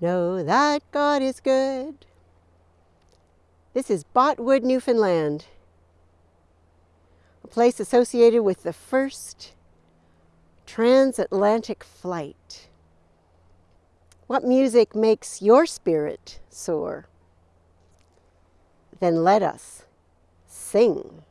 Know that God is good. This is Botwood, Newfoundland, a place associated with the first transatlantic flight. What music makes your spirit soar? Then let us sing.